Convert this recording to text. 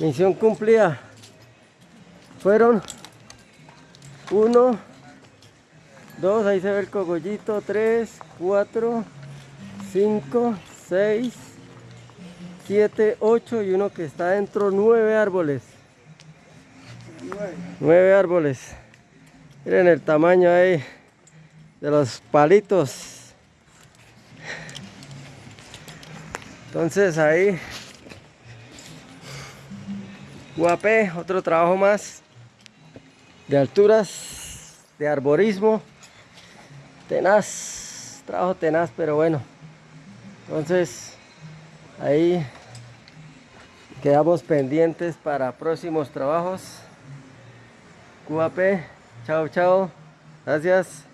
Misión cumplida. Fueron uno, dos, ahí se ve el cogollito, tres, cuatro, cinco, seis, siete, ocho y uno que está dentro, nueve árboles. Nueve árboles. Miren el tamaño ahí de los palitos. Entonces ahí Guapé, otro trabajo más de alturas, de arborismo, tenaz, trabajo tenaz, pero bueno. Entonces, ahí quedamos pendientes para próximos trabajos. Guapé, chao, chao, gracias.